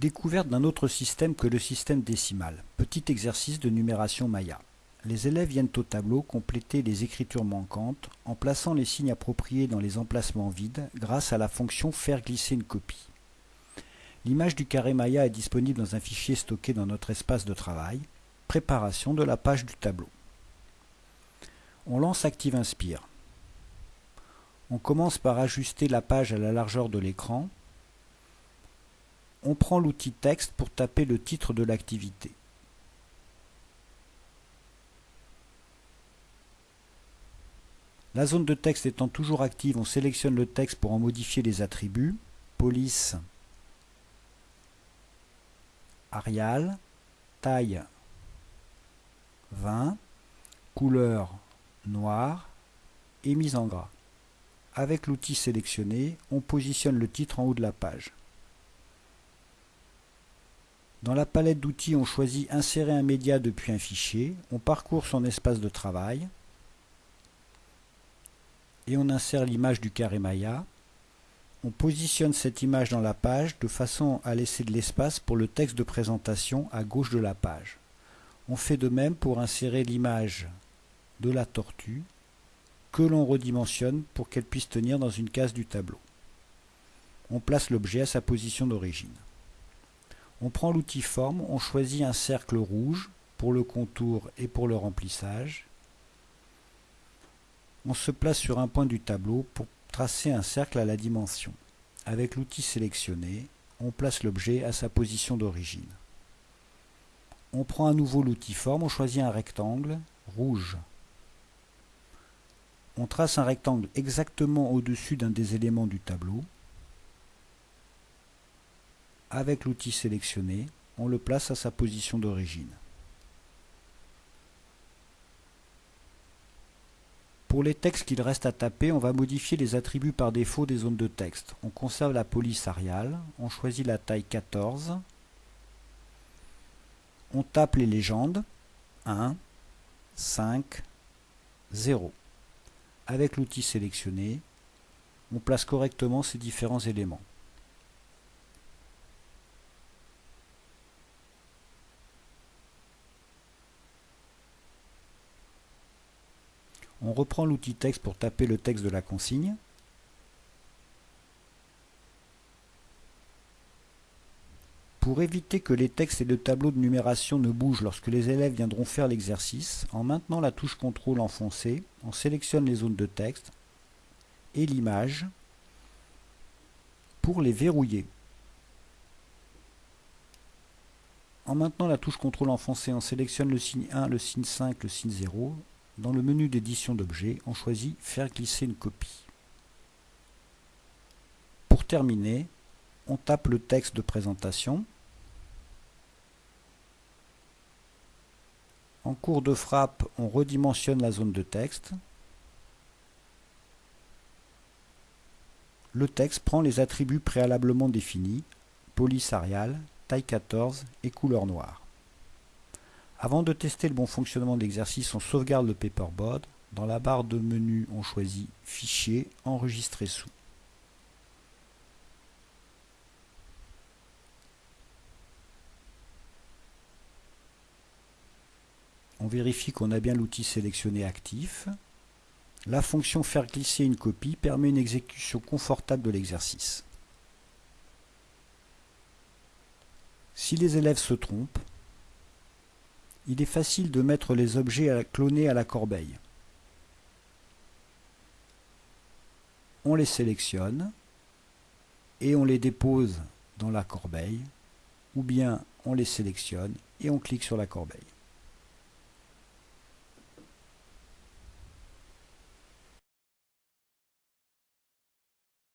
Découverte d'un autre système que le système décimal. Petit exercice de numération Maya. Les élèves viennent au tableau compléter les écritures manquantes en plaçant les signes appropriés dans les emplacements vides grâce à la fonction faire glisser une copie. L'image du carré Maya est disponible dans un fichier stocké dans notre espace de travail. Préparation de la page du tableau. On lance Active Inspire. On commence par ajuster la page à la largeur de l'écran on prend l'outil texte pour taper le titre de l'activité. La zone de texte étant toujours active, on sélectionne le texte pour en modifier les attributs. Police, Arial, taille 20, couleur noire et mise en gras. Avec l'outil sélectionné, on positionne le titre en haut de la page. Dans la palette d'outils, on choisit Insérer un média depuis un fichier, on parcourt son espace de travail et on insère l'image du carré Maya. On positionne cette image dans la page de façon à laisser de l'espace pour le texte de présentation à gauche de la page. On fait de même pour insérer l'image de la tortue que l'on redimensionne pour qu'elle puisse tenir dans une case du tableau. On place l'objet à sa position d'origine. On prend l'outil forme, on choisit un cercle rouge pour le contour et pour le remplissage. On se place sur un point du tableau pour tracer un cercle à la dimension. Avec l'outil sélectionné, on place l'objet à sa position d'origine. On prend à nouveau l'outil forme, on choisit un rectangle rouge. On trace un rectangle exactement au-dessus d'un des éléments du tableau avec l'outil sélectionné, on le place à sa position d'origine. Pour les textes qu'il reste à taper, on va modifier les attributs par défaut des zones de texte. On conserve la police ariale, on choisit la taille 14, on tape les légendes 1, 5, 0. Avec l'outil sélectionné, on place correctement ces différents éléments. On reprend l'outil texte pour taper le texte de la consigne. Pour éviter que les textes et le tableau de numération ne bougent lorsque les élèves viendront faire l'exercice, en maintenant la touche contrôle enfoncée, on sélectionne les zones de texte et l'image pour les verrouiller. En maintenant la touche contrôle enfoncée, on sélectionne le signe 1, le signe 5, le signe 0 dans le menu d'édition d'objets, on choisit Faire glisser une copie. Pour terminer, on tape le texte de présentation. En cours de frappe, on redimensionne la zone de texte. Le texte prend les attributs préalablement définis, police arial, taille 14 et couleur noire. Avant de tester le bon fonctionnement de l'exercice, on sauvegarde le paperboard. Dans la barre de menu, on choisit Fichier, Enregistrer sous. On vérifie qu'on a bien l'outil sélectionné actif. La fonction Faire glisser une copie permet une exécution confortable de l'exercice. Si les élèves se trompent, il est facile de mettre les objets à clonés à la corbeille. On les sélectionne et on les dépose dans la corbeille ou bien on les sélectionne et on clique sur la corbeille.